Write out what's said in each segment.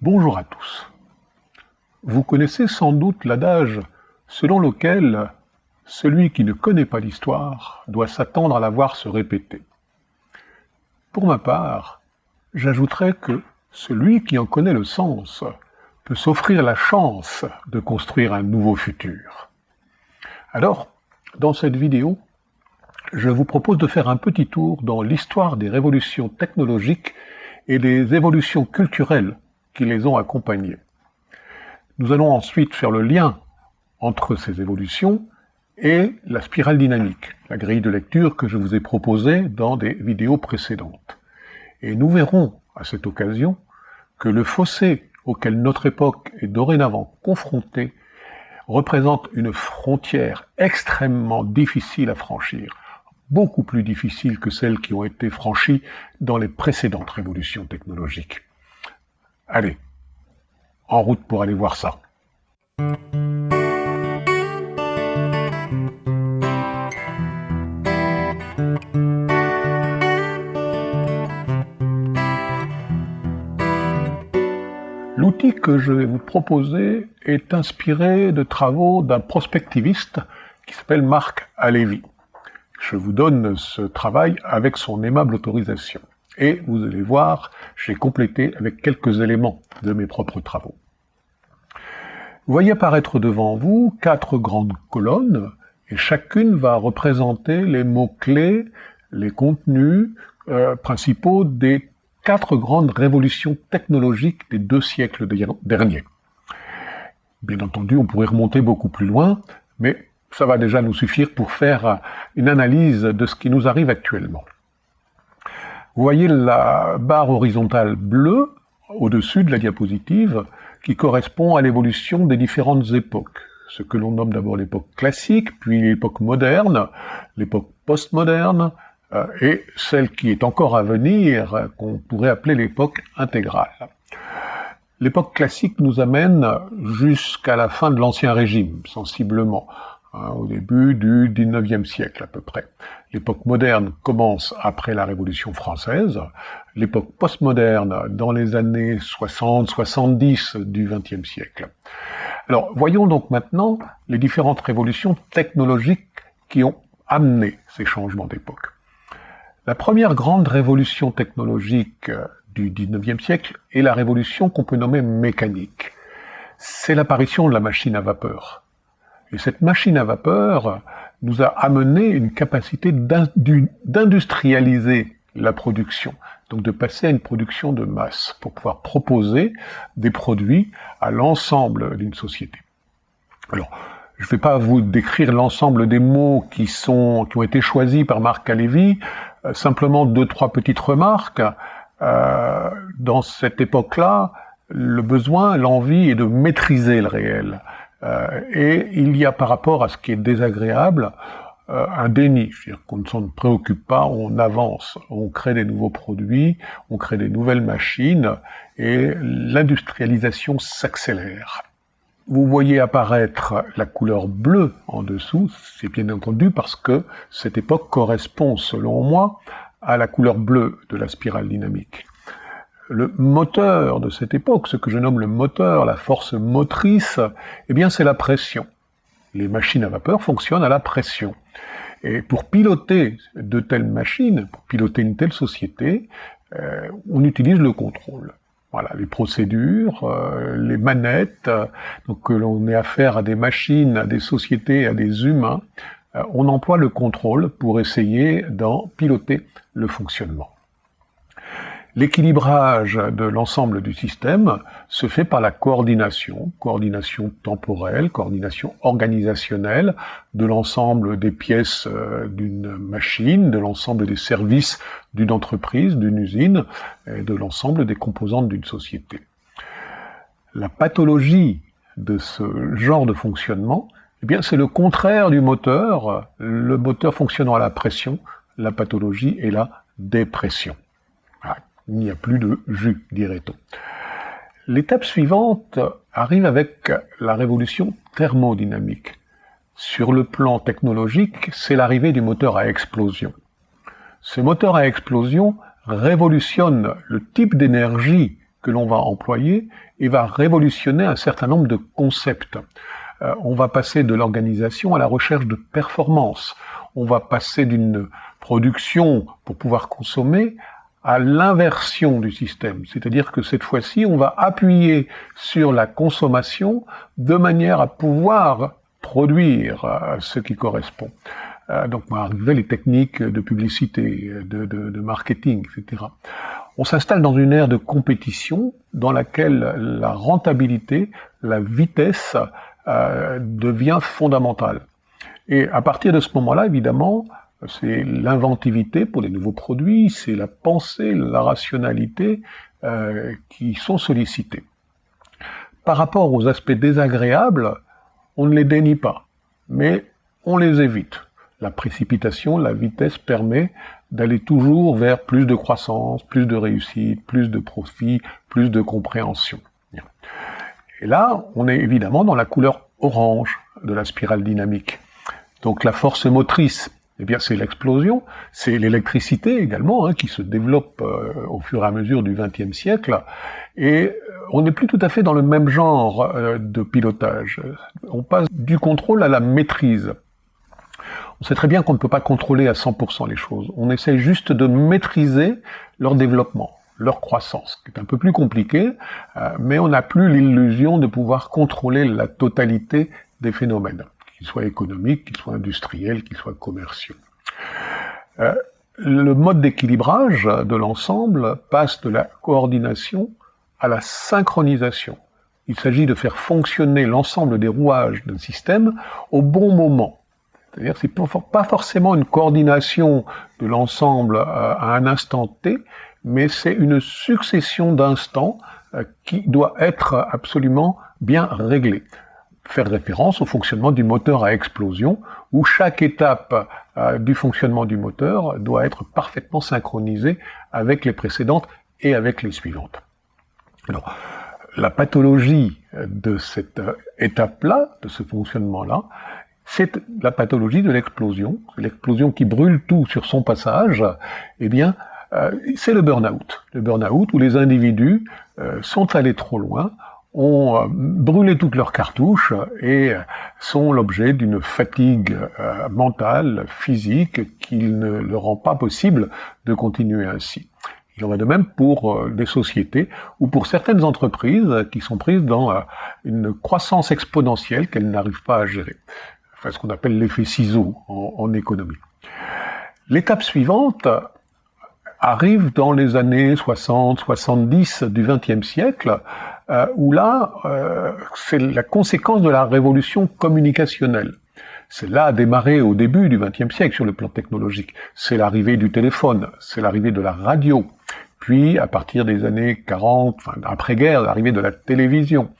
Bonjour à tous. Vous connaissez sans doute l'adage selon lequel celui qui ne connaît pas l'histoire doit s'attendre à la voir se répéter. Pour ma part, j'ajouterais que celui qui en connaît le sens peut s'offrir la chance de construire un nouveau futur. Alors, dans cette vidéo, je vous propose de faire un petit tour dans l'histoire des révolutions technologiques et des évolutions culturelles qui les ont accompagnés. Nous allons ensuite faire le lien entre ces évolutions et la spirale dynamique, la grille de lecture que je vous ai proposée dans des vidéos précédentes. Et nous verrons à cette occasion que le fossé auquel notre époque est dorénavant confrontée représente une frontière extrêmement difficile à franchir, beaucoup plus difficile que celles qui ont été franchies dans les précédentes révolutions technologiques. Allez, en route pour aller voir ça. L'outil que je vais vous proposer est inspiré de travaux d'un prospectiviste qui s'appelle Marc Alevi. Je vous donne ce travail avec son aimable autorisation et vous allez voir, j'ai complété avec quelques éléments de mes propres travaux. Vous voyez apparaître devant vous quatre grandes colonnes, et chacune va représenter les mots-clés, les contenus euh, principaux des quatre grandes révolutions technologiques des deux siècles derniers. Bien entendu, on pourrait remonter beaucoup plus loin, mais ça va déjà nous suffire pour faire une analyse de ce qui nous arrive actuellement. Vous voyez la barre horizontale bleue au-dessus de la diapositive qui correspond à l'évolution des différentes époques. Ce que l'on nomme d'abord l'époque classique, puis l'époque moderne, l'époque postmoderne, euh, et celle qui est encore à venir, qu'on pourrait appeler l'époque intégrale. L'époque classique nous amène jusqu'à la fin de l'Ancien Régime, sensiblement. Hein, au début du XIXe siècle à peu près. L'époque moderne commence après la Révolution française, l'époque postmoderne dans les années 60-70 du XXe siècle. Alors voyons donc maintenant les différentes révolutions technologiques qui ont amené ces changements d'époque. La première grande révolution technologique du XIXe siècle est la révolution qu'on peut nommer mécanique. C'est l'apparition de la machine à vapeur. Et cette machine à vapeur nous a amené une capacité d'industrialiser la production, donc de passer à une production de masse pour pouvoir proposer des produits à l'ensemble d'une société. Alors, je ne vais pas vous décrire l'ensemble des mots qui, sont, qui ont été choisis par Marc Alévi, euh, simplement deux, trois petites remarques. Euh, dans cette époque-là, le besoin, l'envie est de maîtriser le réel. Euh, et il y a par rapport à ce qui est désagréable euh, un déni, c'est-à-dire qu'on ne s'en préoccupe pas, on avance, on crée des nouveaux produits, on crée des nouvelles machines, et l'industrialisation s'accélère. Vous voyez apparaître la couleur bleue en dessous, c'est bien entendu parce que cette époque correspond, selon moi, à la couleur bleue de la spirale dynamique le moteur de cette époque, ce que je nomme le moteur, la force motrice, eh bien c'est la pression. Les machines à vapeur fonctionnent à la pression. Et pour piloter de telles machines, pour piloter une telle société, euh, on utilise le contrôle. Voilà, les procédures, euh, les manettes, donc que l'on ait affaire à des machines, à des sociétés, à des humains, euh, on emploie le contrôle pour essayer d'en piloter le fonctionnement. L'équilibrage de l'ensemble du système se fait par la coordination, coordination temporelle, coordination organisationnelle de l'ensemble des pièces euh, d'une machine, de l'ensemble des services d'une entreprise, d'une usine, et de l'ensemble des composantes d'une société. La pathologie de ce genre de fonctionnement, eh bien, c'est le contraire du moteur, le moteur fonctionnant à la pression, la pathologie est la dépression il n'y a plus de jus, dirait-on. L'étape suivante arrive avec la révolution thermodynamique. Sur le plan technologique, c'est l'arrivée du moteur à explosion. Ce moteur à explosion révolutionne le type d'énergie que l'on va employer et va révolutionner un certain nombre de concepts. Euh, on va passer de l'organisation à la recherche de performance. On va passer d'une production pour pouvoir consommer à l'inversion du système. C'est-à-dire que cette fois-ci, on va appuyer sur la consommation de manière à pouvoir produire euh, ce qui correspond. Euh, donc, on va arriver les techniques de publicité, de, marketing, etc. On s'installe dans une ère de compétition dans laquelle la rentabilité, la vitesse euh, devient fondamentale. Et à partir de ce moment-là, évidemment, c'est l'inventivité pour les nouveaux produits, c'est la pensée, la rationalité euh, qui sont sollicités. Par rapport aux aspects désagréables, on ne les dénie pas, mais on les évite. La précipitation, la vitesse permet d'aller toujours vers plus de croissance, plus de réussite, plus de profit, plus de compréhension. Et là, on est évidemment dans la couleur orange de la spirale dynamique. Donc la force motrice, eh bien c'est l'explosion, c'est l'électricité également hein, qui se développe euh, au fur et à mesure du XXe siècle, et on n'est plus tout à fait dans le même genre euh, de pilotage. On passe du contrôle à la maîtrise. On sait très bien qu'on ne peut pas contrôler à 100% les choses. On essaie juste de maîtriser leur développement leur croissance, qui est un peu plus compliqué, euh, mais on n'a plus l'illusion de pouvoir contrôler la totalité des phénomènes, qu'ils soient économiques, qu'ils soient industriels, qu'ils soient commerciaux. Euh, le mode d'équilibrage de l'ensemble passe de la coordination à la synchronisation. Il s'agit de faire fonctionner l'ensemble des rouages d'un système au bon moment. C'est-à-dire que c'est pas forcément une coordination de l'ensemble euh, à un instant T, mais c'est une succession d'instants euh, qui doit être absolument bien réglée. Faire référence au fonctionnement du moteur à explosion, où chaque étape euh, du fonctionnement du moteur doit être parfaitement synchronisée avec les précédentes et avec les suivantes. Alors, la pathologie de cette euh, étape-là, de ce fonctionnement-là, c'est la pathologie de l'explosion, l'explosion qui brûle tout sur son passage, eh bien, euh, c'est le burn-out. Le burn-out où les individus sont allés trop loin, ont euh, brûlé toutes leurs cartouches et sont l'objet d'une fatigue mentale, physique, qu'il ne leur rend pas possible de continuer ainsi. Il en va de même pour des sociétés ou pour certaines entreprises qui sont prises dans une croissance exponentielle qu'elles n'arrivent pas à gérer. Enfin, ce qu'on appelle l'effet ciseau en, en économie. L'étape suivante, arrive dans les années 60-70 du XXe siècle, euh, où là, euh, c'est la conséquence de la révolution communicationnelle. C'est là a démarré au début du XXe siècle sur le plan technologique. C'est l'arrivée du téléphone, c'est l'arrivée de la radio, puis à partir des années 40, enfin, après-guerre, l'arrivée de la télévision.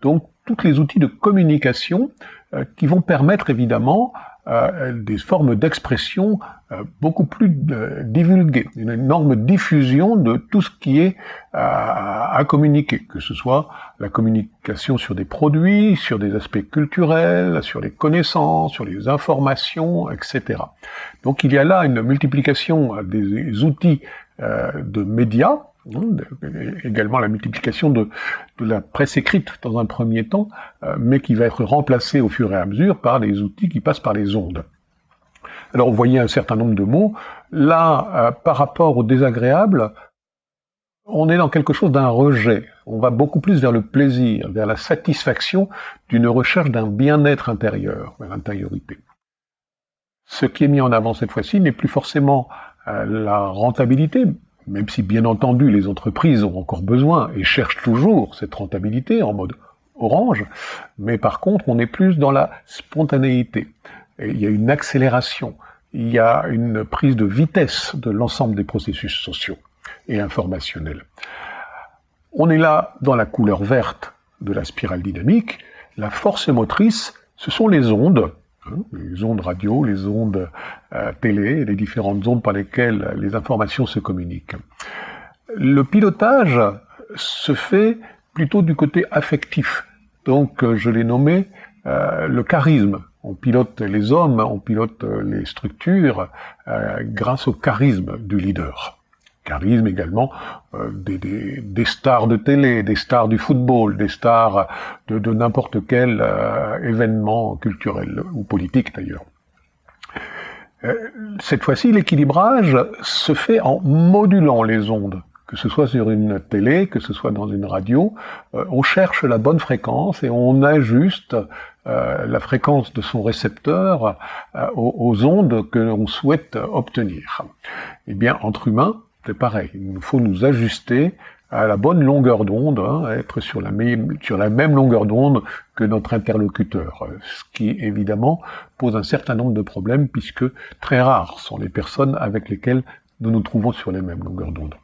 Donc, tous les outils de communication euh, qui vont permettre évidemment euh, des formes d'expression euh, beaucoup plus euh, divulguées, une énorme diffusion de tout ce qui est à communiquer, que ce soit la communication sur des produits, sur des aspects culturels, sur les connaissances, sur les informations, etc. Donc il y a là une multiplication des outils de médias également la multiplication de, la presse écrite dans un premier temps, euh, mais qui va être remplacée au fur et à mesure par des outils qui passent par les ondes. Alors vous voyez un certain nombre de mots. Là, euh, par rapport au désagréable, on est dans quelque chose d'un rejet. On va beaucoup plus vers le plaisir, vers la satisfaction d'une recherche d'un bien-être intérieur, vers l'intériorité. Ce qui est mis en avant cette fois-ci n'est plus forcément euh, la rentabilité, même si bien entendu les entreprises ont encore besoin et cherchent toujours cette rentabilité en mode orange, mais par contre on est plus dans la spontanéité. il y a une accélération, il y a une prise de vitesse de l'ensemble des processus sociaux et informationnels. On est là dans la couleur verte de la spirale dynamique. La force motrice, ce sont les ondes les ondes radio, les ondes euh, télé, les différentes ondes par lesquelles les informations se communiquent. Le pilotage se fait plutôt du côté affectif. Donc euh, je l'ai nommé euh, le charisme. On pilote les hommes, on pilote les structures grâce au charisme du leader. Charisme également euh, des, stars de télé, des stars du football, des stars de, n'importe quel euh, événement culturel ou politique d'ailleurs. Euh, cette fois-ci, l'équilibrage se fait en modulant les ondes, que ce soit sur une télé, que ce soit dans une radio. on cherche la bonne fréquence et on ajuste la fréquence de son récepteur aux, aux, ondes que l'on souhaite obtenir. Eh bien, entre humains, c'est pareil. Il faut nous ajuster à la bonne longueur d'onde, hein, être sur la, même, sur la même longueur d'onde que notre interlocuteur, ce qui évidemment pose un certain nombre de problèmes puisque très rares sont les personnes avec lesquelles nous nous trouvons sur les mêmes longueurs d'onde.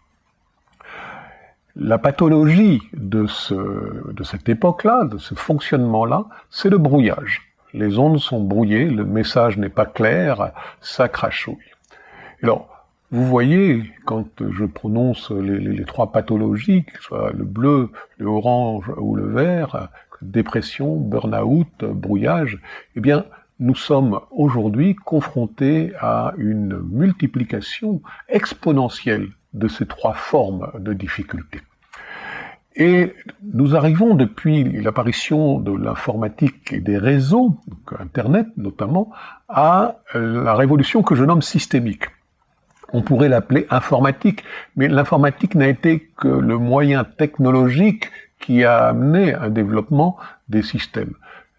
La pathologie de, ce, de cette époque-là, de ce fonctionnement-là, c'est le brouillage. Les ondes sont brouillées, le message n'est pas clair, ça crachouille. Alors, vous voyez, quand je prononce les, trois pathologies, que ce soit le bleu, le orange ou le vert, dépression, burn-out, brouillage, eh bien, nous sommes aujourd'hui confrontés à une multiplication exponentielle de ces trois formes de difficultés. Et nous arrivons depuis l'apparition de l'informatique et des réseaux, Internet notamment, à la révolution que je nomme systémique on pourrait l'appeler informatique, mais l'informatique n'a été que le moyen technologique qui a amené un développement des systèmes.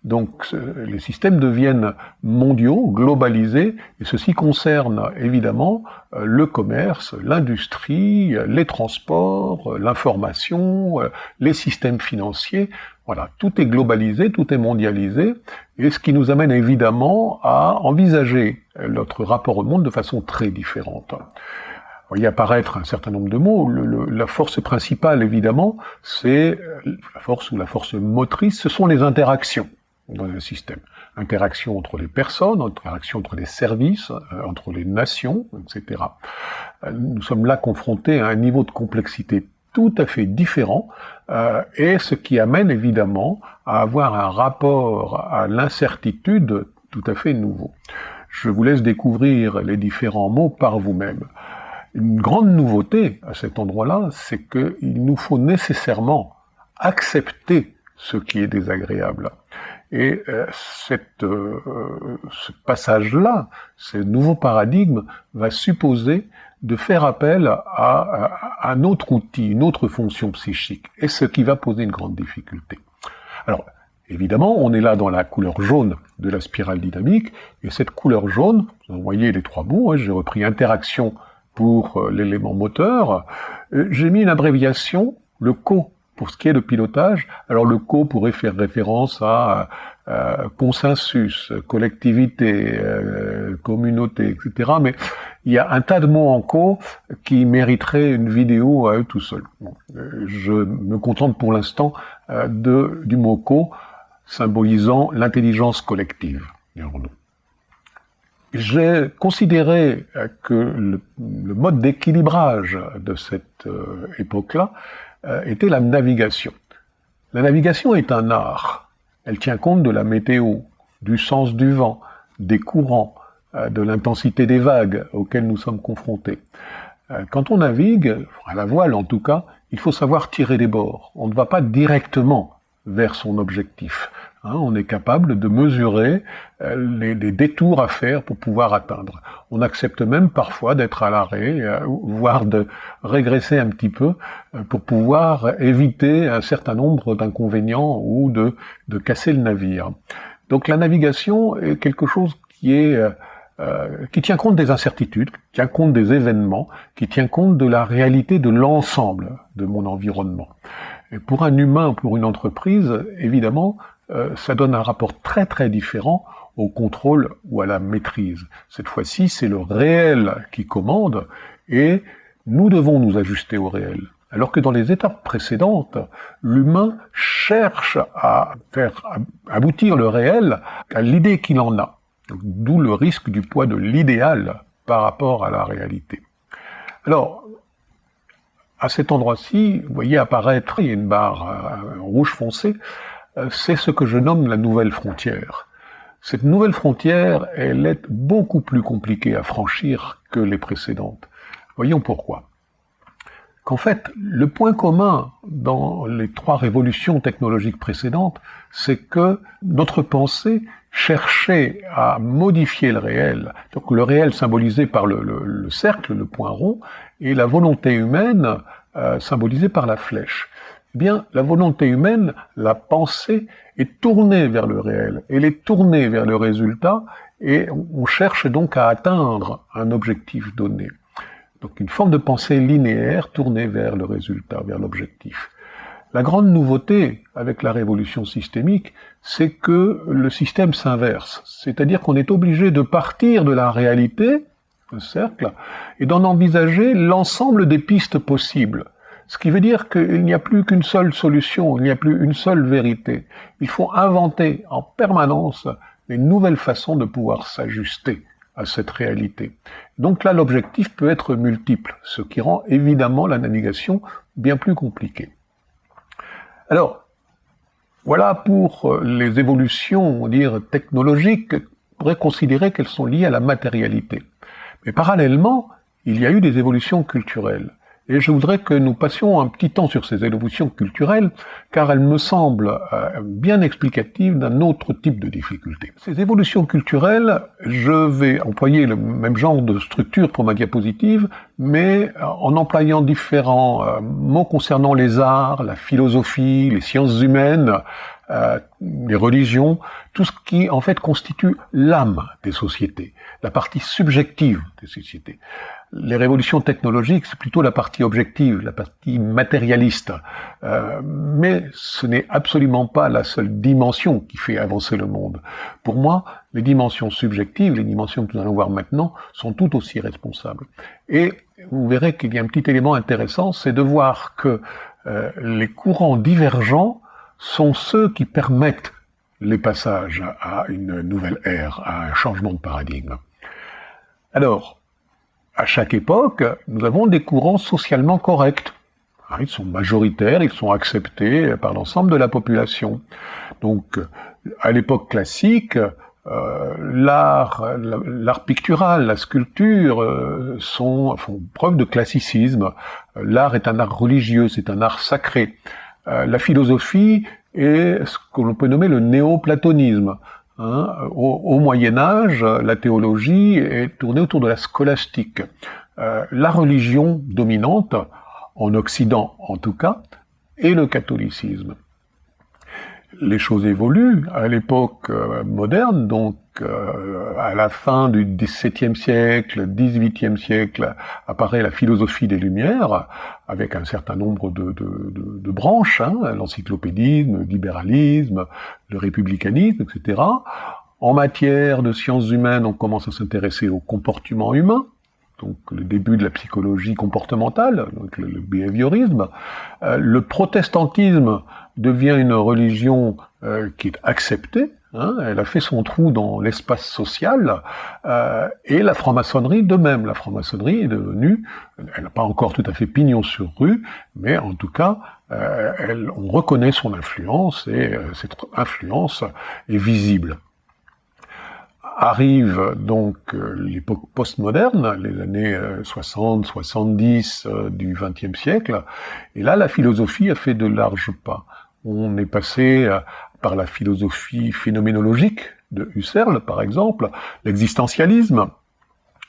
Donc les systèmes deviennent mondiaux, globalisés, et ceci concerne évidemment euh, le commerce, l'industrie, les transports, l'information, euh, les systèmes financiers. Voilà, tout est globalisé, tout est mondialisé, et ce qui nous amène évidemment à envisager notre rapport au monde de façon très différente. Voyez apparaître un certain nombre de mots. la force principale, évidemment, c'est la force ou la force motrice, ce sont les interactions dans un système. Interaction entre les personnes, interaction entre les services, euh, entre les nations, etc. Euh, nous sommes là confrontés à un niveau de complexité tout à fait différent, euh, et ce qui amène évidemment à avoir un rapport à l'incertitude tout à fait nouveau. Je vous laisse découvrir les différents mots par vous-même. Une grande nouveauté à cet endroit-là, c'est qu'il nous faut nécessairement accepter ce qui est désagréable. Et euh, euh, ce passage-là, ce nouveau paradigme, va supposer de faire appel à, un autre outil, une autre fonction psychique, et ce qui va poser une grande difficulté. Alors, évidemment, on est là dans la couleur jaune de la spirale dynamique, et cette couleur jaune, vous voyez les trois bouts, hein, j'ai repris interaction pour euh, l'élément moteur, j'ai mis une abréviation, le co pour ce qui est de pilotage, alors le co pourrait faire référence à euh, consensus, collectivité, euh, communauté, etc. Mais il y a un tas de mots en co qui mériteraient une vidéo à eux tout seuls. Euh, je me contente pour l'instant de du mot co symbolisant l'intelligence collective. J'ai considéré que le, mode d'équilibrage de cette époque-là était la navigation. La navigation est un art. Elle tient compte de la météo, du sens du vent, des courants, euh, de l'intensité des vagues auxquelles nous sommes confrontés. Euh, quand on navigue, à la voile en tout cas, il faut savoir tirer des bords. On ne va pas directement vers son objectif. Hein, on est capable de mesurer euh, les, détours à faire pour pouvoir atteindre. On accepte même parfois d'être à l'arrêt, euh, voire de régresser un petit peu euh, pour pouvoir éviter un certain nombre d'inconvénients ou de, casser le navire. Donc la navigation est quelque chose qui est qui tient compte des incertitudes, qui tient compte des événements, qui tient compte de la réalité de l'ensemble de mon environnement. Et pour un humain, pour une entreprise, évidemment, euh, ça donne un rapport très très différent au contrôle ou à la maîtrise. Cette fois-ci, c'est le réel qui commande et nous devons nous ajuster au réel. Alors que dans les étapes précédentes, l'humain cherche à faire aboutir le réel à l'idée qu'il en a. D'où le risque du poids de l'idéal par rapport à la réalité. Alors, à cet endroit-ci, vous voyez apparaître, il y a une barre euh, rouge foncé, c'est ce que je nomme la nouvelle frontière. Cette nouvelle frontière, elle est beaucoup plus compliquée à franchir que les précédentes. Voyons pourquoi. qu'en fait, le point commun dans les trois révolutions technologiques précédentes, c'est que notre pensée cherchait à modifier le réel, donc le réel symbolisé par le, cercle, le point rond, et la volonté humaine euh, symbolisée par la flèche. Bien, la volonté humaine, la pensée, est tournée vers le réel, elle est tournée vers le résultat, et on cherche donc à atteindre un objectif donné. Donc une forme de pensée linéaire tournée vers le résultat, vers l'objectif. La grande nouveauté avec la révolution systémique, c'est que le système s'inverse. C'est-à-dire qu'on est obligé de partir de la réalité, le cercle, et d'en envisager l'ensemble des pistes possibles. Ce qui veut dire qu'il n'y a plus qu'une seule solution, il n'y a plus une seule vérité. Il faut inventer en permanence des nouvelles façons de pouvoir s'ajuster à cette réalité. Donc là, l'objectif peut être multiple, ce qui rend évidemment la navigation bien plus compliquée. Alors, voilà pour euh, les évolutions, on dire, technologiques, on pourrait considérer qu'elles sont liées à la matérialité. Mais parallèlement, il y a eu des évolutions culturelles. Et je voudrais que nous passions un petit temps sur ces évolutions culturelles, car elles me semblent euh, bien explicatives d'un autre type de difficulté. Ces évolutions culturelles, je vais employer le même genre de structure pour ma diapositive, mais euh, en employant différents euh, mots concernant les arts, la philosophie, les sciences humaines, les religions, tout ce qui en fait constitue l'âme des sociétés, la partie subjective des sociétés les révolutions technologiques, c'est plutôt la partie objective, la partie matérialiste. Euh, mais ce n'est absolument pas la seule dimension qui fait avancer le monde. Pour moi, les dimensions subjectives, les dimensions que nous allons voir maintenant, sont tout aussi responsables. Et vous verrez qu'il y a un petit élément intéressant, c'est de voir que euh, les courants divergents sont ceux qui permettent les passages à une nouvelle ère, à un changement de paradigme. Alors, à chaque époque, nous avons des courants socialement corrects. Hein, ils sont majoritaires, ils sont acceptés par l'ensemble de la population. Donc, à l'époque classique, euh, l'art, pictural, la sculpture euh, sont, font preuve de classicisme. L'art est un art religieux, c'est un art sacré. Euh, la philosophie est ce que l'on peut nommer le néoplatonisme. Hein, au, Moyen Âge, la théologie est tournée autour de la scolastique. Euh, la religion dominante, en Occident en tout cas, est le catholicisme les choses évoluent. À l'époque euh, moderne, donc euh, à la fin du XVIIe siècle, XVIIIe siècle, apparaît la philosophie des Lumières, avec un certain nombre de, branches, hein, l'encyclopédisme, le libéralisme, le républicanisme, etc. En matière de sciences humaines, on commence à s'intéresser au comportement humain, donc le début de la psychologie comportementale, le, behaviorisme. Euh, le protestantisme devient une religion euh, qui est acceptée, hein, elle a fait son trou dans l'espace social, euh, et la franc-maçonnerie de même. La franc-maçonnerie est devenue, elle n'a pas encore tout à fait pignon sur rue, mais en tout cas, elle, on reconnaît son influence, et cette influence est visible arrive donc euh, l'époque postmoderne, les années 60, euh, 70 euh, du XXe siècle, et là la philosophie a fait de larges pas. On est passé par la philosophie phénoménologique de Husserl, par exemple, l'existentialisme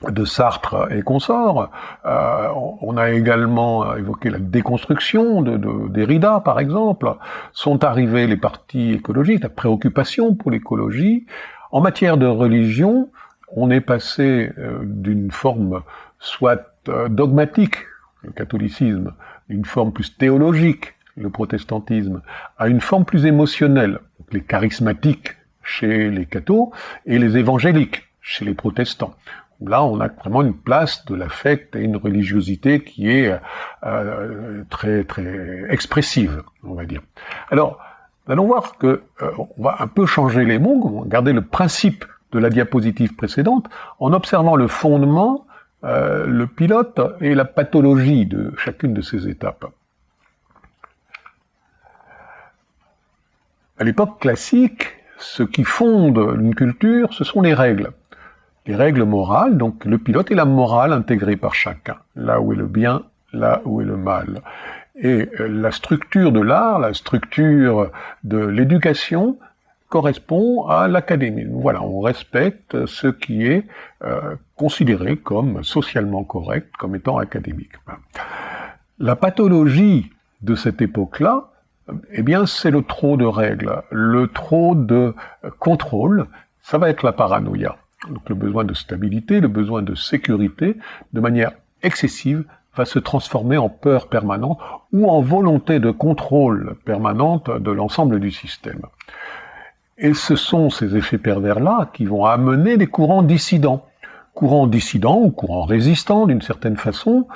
de Sartre et consorts. on a également évoqué la déconstruction de, de Derrida, par exemple. Sont arrivés les partis écologiques, la préoccupation pour l'écologie. En matière de religion, on est passé euh, d'une forme soit euh, dogmatique, le catholicisme, une forme plus théologique, le protestantisme, à une forme plus émotionnelle, les charismatiques chez les cathos et les évangéliques chez les protestants. Là, on a vraiment une place de l'affect et une religiosité qui est euh, très très expressive, on va dire. Alors, allons voir que euh, on va un peu changer les mots, garder le principe de la diapositive précédente, en observant le fondement, euh, le pilote et la pathologie de chacune de ces étapes. À l'époque classique, ce qui fonde une culture, ce sont les règles. Les règles morales, donc le pilote et la morale intégrés par chacun. Là où est le bien, là où est le mal. Et euh, la structure de l'art, la structure de l'éducation correspond à l'académie. Voilà, on respecte ce qui est euh, considéré comme socialement correct, comme étant académique. La pathologie de cette époque-là, eh bien, c'est le trop de règles, le trop de contrôle, ça va être la paranoïa. Donc le besoin de stabilité, le besoin de sécurité, de manière excessive, va se transformer en peur permanente ou en volonté de contrôle permanente de l'ensemble du système. Et ce sont ces effets pervers-là qui vont amener des courants dissidents. Courants dissidents ou courants résistants d'une certaine façon.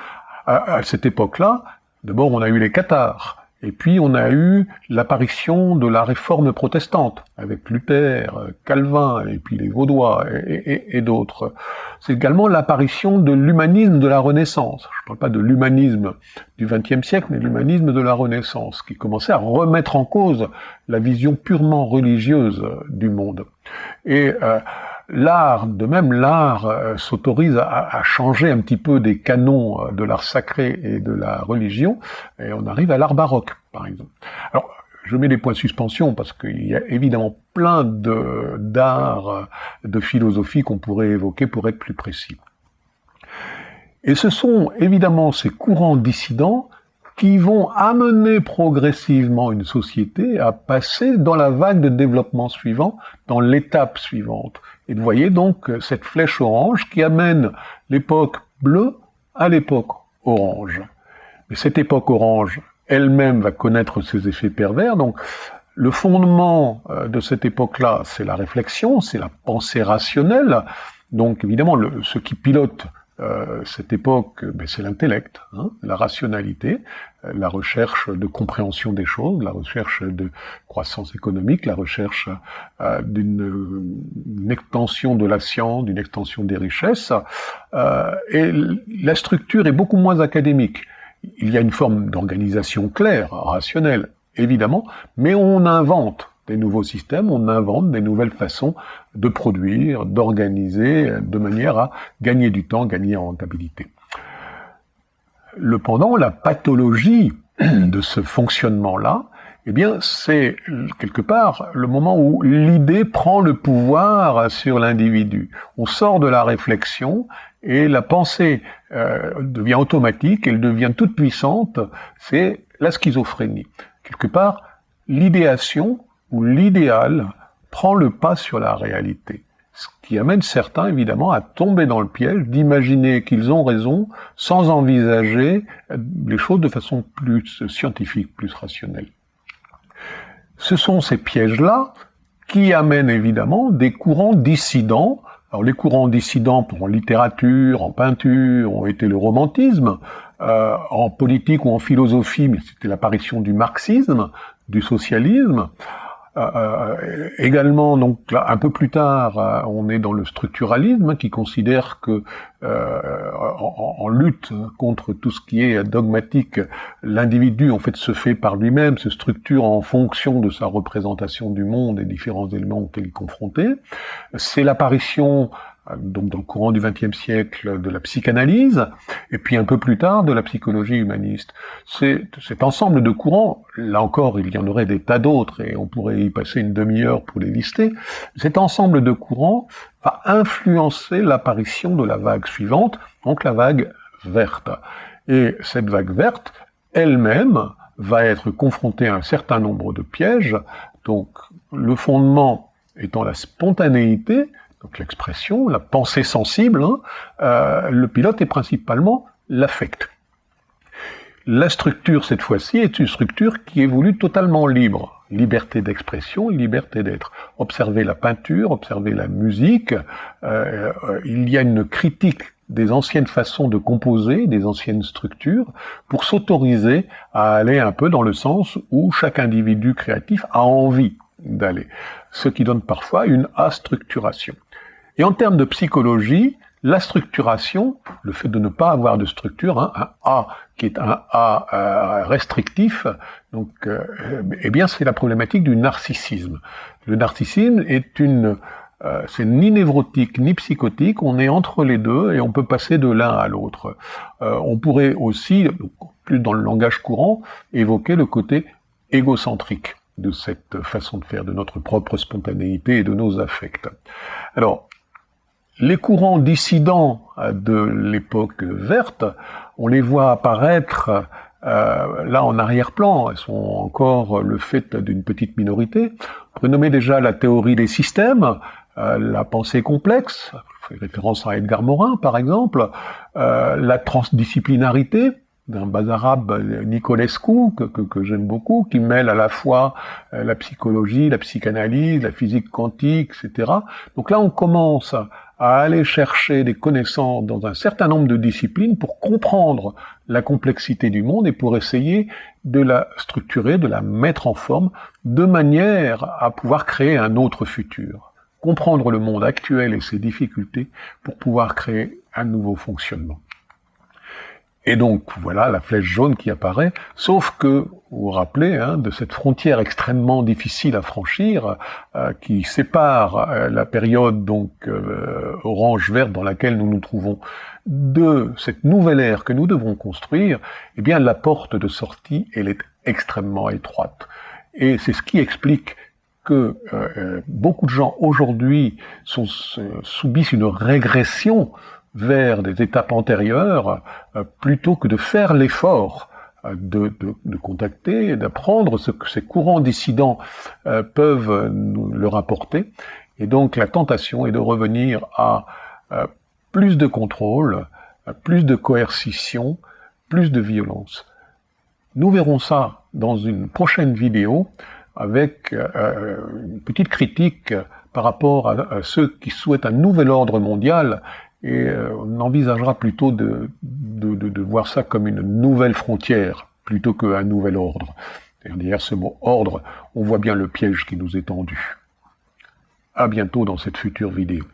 À, cette époque-là, d'abord on a eu les cathares, et puis on a eu l'apparition de la réforme protestante, avec Luther, Calvin, et puis les Vaudois, et, d'autres. C'est également l'apparition de l'humanisme de la Renaissance. Je ne parle pas de l'humanisme du XXe siècle, mais l'humanisme de la Renaissance, qui commençait à remettre en cause la vision purement religieuse du monde. Et euh, l'art, de même l'art euh, s'autorise à, changer un petit peu des canons euh, de l'art sacré et de la religion, et on arrive à l'art baroque, par exemple. Alors, je mets des points de suspension parce qu'il y a évidemment plein d'art, euh, de, philosophie qu'on pourrait évoquer pour être plus précis. Et ce sont évidemment ces courants dissidents qui vont amener progressivement une société à passer dans la vague de développement suivant, dans l'étape suivante. Et vous voyez donc cette flèche orange qui amène l'époque bleue à l'époque orange. Mais cette époque orange elle-même va connaître ses effets pervers, donc le fondement euh, de cette époque-là, c'est la réflexion, c'est la pensée rationnelle. Donc évidemment, ce qui pilote euh, cette époque, ben, c'est l'intellect, hein, la rationalité, euh, la recherche de compréhension des choses, la recherche de croissance économique, la recherche euh, d'une extension de la science, d'une extension des richesses. et la structure est beaucoup moins académique. Il y a une forme d'organisation claire, rationnelle, évidemment, mais on invente des nouveaux systèmes, on invente des nouvelles façons de produire, d'organiser, de manière à gagner du temps, gagner en rentabilité. Le pendant, la pathologie de ce fonctionnement-là, eh bien, c'est quelque part le moment où l'idée prend le pouvoir sur l'individu. On sort de la réflexion et la pensée euh, devient automatique, elle devient toute puissante. C'est la schizophrénie. Quelque part, l'idéation où l'idéal prend le pas sur la réalité. Ce qui amène certains, évidemment, à tomber dans le piège d'imaginer qu'ils ont raison sans envisager les choses de façon plus scientifique, plus rationnelle. Ce sont ces pièges-là qui amènent évidemment des courants dissidents. Alors les courants dissidents en littérature, en peinture, ont été le romantisme, euh, en politique ou en philosophie, mais c'était l'apparition du marxisme, du socialisme. Euh, euh, également, donc un peu plus tard, euh, on est dans le structuralisme hein, qui considère que en, lutte contre tout ce qui est dogmatique, l'individu en fait se fait par lui-même, se structure en fonction de sa représentation du monde et différents éléments auxquels il est confronté. C'est l'apparition donc dans le courant du XXe siècle, de la psychanalyse, et puis un peu plus tard de la psychologie humaniste. Cet ensemble de courants, là encore il y en aurait des tas d'autres, et on pourrait y passer une demi-heure pour les lister, cet ensemble de courants va influencer l'apparition de la vague suivante, donc la vague verte. Et cette vague verte, elle-même, va être confrontée à un certain nombre de pièges, donc le fondement étant la spontanéité, donc l'expression, la pensée sensible, hein, euh, le pilote est principalement l'affect. La structure, cette fois-ci, est une structure qui est voulue totalement libre. Liberté d'expression, liberté d'être. Observez la peinture, observez la musique. Euh, il y a une critique des anciennes façons de composer, des anciennes structures, pour s'autoriser à aller un peu dans le sens où chaque individu créatif a envie d'aller. Ce qui donne parfois une astructuration. Et en termes de psychologie, la structuration, le fait de ne pas avoir de structure, hein, un A qui est un A euh, restrictif, donc, euh, eh bien, c'est la problématique du narcissisme. Le narcissisme est une euh, c'est ni névrotique ni psychotique, on est entre les deux et on peut passer de l'un à l'autre. Euh, on pourrait aussi, plus dans le langage courant, évoquer le côté égocentrique de cette façon de faire, de notre propre spontanéité et de nos affects. Alors, les courants dissidents de l'époque verte, on les voit apparaître euh, là en arrière-plan, elles sont encore le fait d'une petite minorité. On déjà la théorie des systèmes, euh, la pensée complexe, je référence à Edgar Morin par exemple, euh, la transdisciplinarité, d'un bas Nicolescu, que, que, que j'aime beaucoup, qui mêle à la fois la psychologie, la psychanalyse, la physique quantique, etc. Donc là, on commence à aller chercher des connaissances dans un certain nombre de disciplines pour comprendre la complexité du monde et pour essayer de la structurer, de la mettre en forme, de manière à pouvoir créer un autre futur. Comprendre le monde actuel et ses difficultés pour pouvoir créer un nouveau fonctionnement. Et donc voilà la flèche jaune qui apparaît, sauf que, vous vous rappelez, hein, de cette frontière extrêmement difficile à franchir, euh, qui sépare euh, la période donc euh, orange-verte dans laquelle nous nous trouvons de cette nouvelle ère que nous devons construire, eh bien la porte de sortie, elle est extrêmement étroite. Et c'est ce qui explique que beaucoup de gens aujourd'hui subissent une régression vers des étapes antérieures euh, plutôt que de faire l'effort euh, de, de, contacter, d'apprendre ce que ces courants dissidents euh, peuvent leur apporter. Et donc la tentation est de revenir à plus de contrôle, plus de coercition, plus de violence. Nous verrons ça dans une prochaine vidéo avec une petite critique par rapport à, ceux qui souhaitent un nouvel ordre mondial et euh, on envisagera plutôt de, voir ça comme une nouvelle frontière plutôt qu'un nouvel ordre. Derrière ce mot ordre, on voit bien le piège qui nous est tendu. À bientôt dans cette future vidéo.